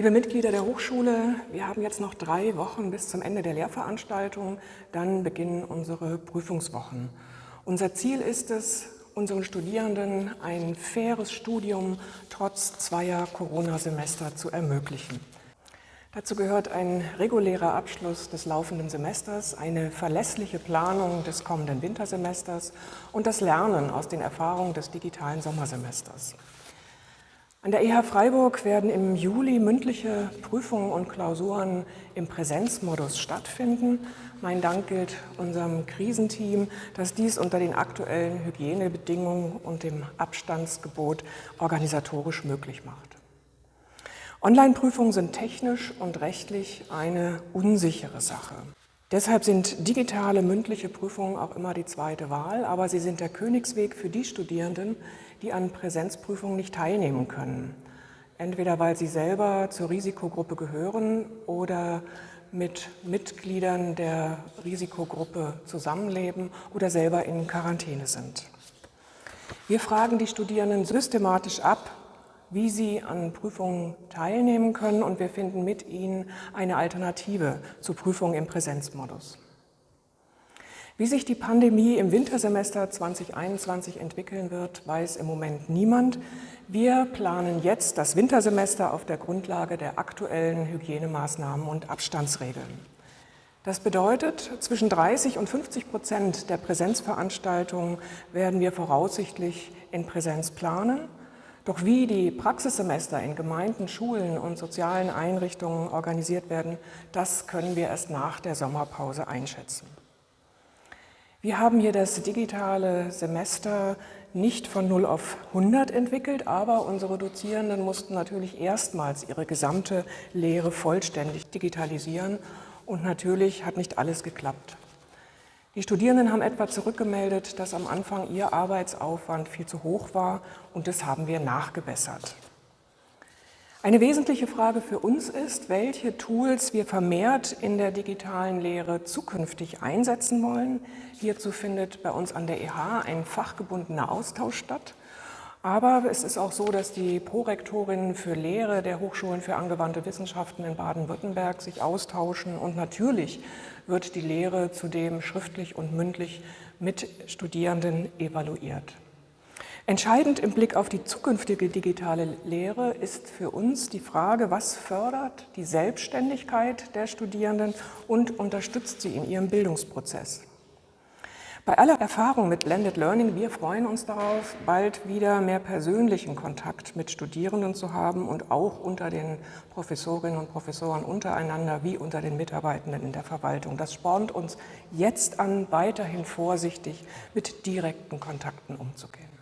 Liebe Mitglieder der Hochschule, wir haben jetzt noch drei Wochen bis zum Ende der Lehrveranstaltung, dann beginnen unsere Prüfungswochen. Unser Ziel ist es, unseren Studierenden ein faires Studium trotz zweier Corona-Semester zu ermöglichen. Dazu gehört ein regulärer Abschluss des laufenden Semesters, eine verlässliche Planung des kommenden Wintersemesters und das Lernen aus den Erfahrungen des digitalen Sommersemesters. An der EH Freiburg werden im Juli mündliche Prüfungen und Klausuren im Präsenzmodus stattfinden. Mein Dank gilt unserem Krisenteam, das dies unter den aktuellen Hygienebedingungen und dem Abstandsgebot organisatorisch möglich macht. Online-Prüfungen sind technisch und rechtlich eine unsichere Sache. Deshalb sind digitale mündliche Prüfungen auch immer die zweite Wahl, aber sie sind der Königsweg für die Studierenden, die an Präsenzprüfungen nicht teilnehmen können. Entweder weil sie selber zur Risikogruppe gehören oder mit Mitgliedern der Risikogruppe zusammenleben oder selber in Quarantäne sind. Wir fragen die Studierenden systematisch ab, wie sie an Prüfungen teilnehmen können und wir finden mit ihnen eine Alternative zu Prüfungen im Präsenzmodus. Wie sich die Pandemie im Wintersemester 2021 entwickeln wird, weiß im Moment niemand. Wir planen jetzt das Wintersemester auf der Grundlage der aktuellen Hygienemaßnahmen und Abstandsregeln. Das bedeutet, zwischen 30 und 50 Prozent der Präsenzveranstaltungen werden wir voraussichtlich in Präsenz planen doch wie die Praxissemester in Gemeinden, Schulen und sozialen Einrichtungen organisiert werden, das können wir erst nach der Sommerpause einschätzen. Wir haben hier das digitale Semester nicht von 0 auf 100 entwickelt, aber unsere Dozierenden mussten natürlich erstmals ihre gesamte Lehre vollständig digitalisieren und natürlich hat nicht alles geklappt. Die Studierenden haben etwa zurückgemeldet, dass am Anfang ihr Arbeitsaufwand viel zu hoch war und das haben wir nachgebessert. Eine wesentliche Frage für uns ist, welche Tools wir vermehrt in der digitalen Lehre zukünftig einsetzen wollen. Hierzu findet bei uns an der EH ein fachgebundener Austausch statt. Aber es ist auch so, dass die Prorektorinnen für Lehre der Hochschulen für angewandte Wissenschaften in Baden-Württemberg sich austauschen und natürlich wird die Lehre zudem schriftlich und mündlich mit Studierenden evaluiert. Entscheidend im Blick auf die zukünftige digitale Lehre ist für uns die Frage, was fördert die Selbstständigkeit der Studierenden und unterstützt sie in ihrem Bildungsprozess. Bei aller Erfahrung mit Blended Learning, wir freuen uns darauf, bald wieder mehr persönlichen Kontakt mit Studierenden zu haben und auch unter den Professorinnen und Professoren untereinander wie unter den Mitarbeitenden in der Verwaltung. Das spornt uns jetzt an, weiterhin vorsichtig mit direkten Kontakten umzugehen.